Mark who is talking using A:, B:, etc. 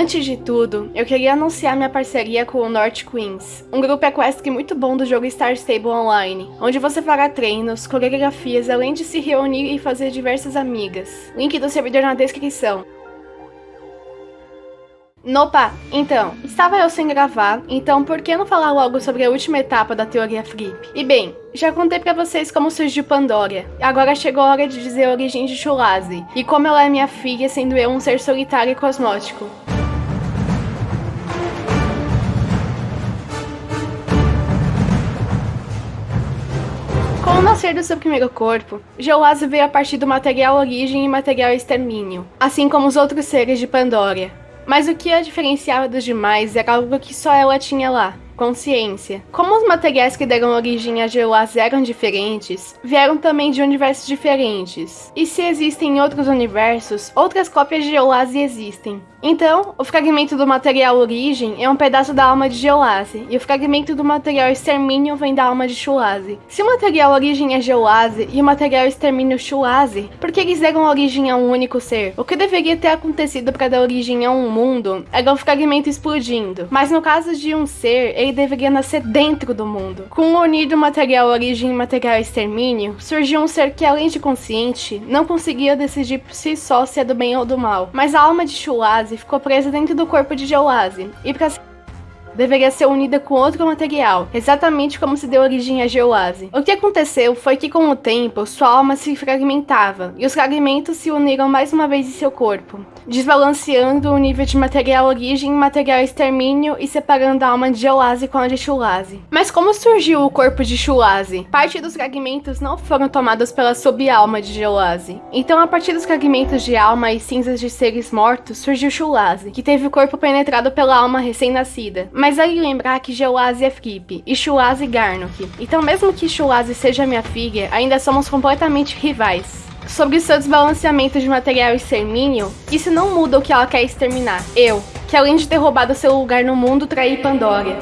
A: Antes de tudo, eu queria anunciar minha parceria com o North Queens, um grupo equestre muito bom do jogo Star Stable Online, onde você fará treinos, coreografias, além de se reunir e fazer diversas amigas. Link do servidor na descrição. Nopa, então, estava eu sem gravar, então por que não falar logo sobre a última etapa da teoria Flip? E bem, já contei pra vocês como surgiu Pandora, agora chegou a hora de dizer a origem de Chulazi, e como ela é minha filha, sendo eu um ser solitário e cosmótico. Nascer do seu primeiro corpo, Geoase veio a partir do material origem e material extermínio, assim como os outros seres de Pandora. Mas o que a diferenciava dos demais era algo que só ela tinha lá, consciência. Como os materiais que deram origem a Geoase eram diferentes, vieram também de universos diferentes. E se existem outros universos, outras cópias de Geoase existem. Então, o fragmento do material origem é um pedaço da alma de Geoase, e o fragmento do material extermínio vem da alma de Chulase. Se o material origem é Geoase e o material extermínio Chulase, por que eles deram origem a um único ser? O que deveria ter acontecido para dar origem a um mundo era o fragmento explodindo, mas no caso de um ser, ele deveria nascer dentro do mundo. Com o unir do material origem e material extermínio, surgiu um ser que além de consciente, não conseguia decidir por si só se é do bem ou do mal, mas a alma de Chulase ficou presa dentro do corpo de Geoase, e para deveria ser unida com outro material, exatamente como se deu origem a Geoase. O que aconteceu foi que com o tempo, sua alma se fragmentava, e os fragmentos se uniram mais uma vez em seu corpo, desbalanceando o nível de material origem material extermínio e separando a alma de Geoase com a de Chulase. Mas como surgiu o corpo de Chulase? Parte dos fragmentos não foram tomados pela subalma de Geoase. Então a partir dos fragmentos de alma e cinzas de seres mortos, surgiu Chulase, que teve o corpo penetrado pela alma recém-nascida. Mas mas aí lembrar que Geoase é Flip e Shuase Garnock. Então mesmo que Shuase seja minha filha, ainda somos completamente rivais. Sobre seu desbalanceamento de material extermínio, isso não muda o que ela quer exterminar. Eu, que além de ter roubado seu lugar no mundo, traí Pandora.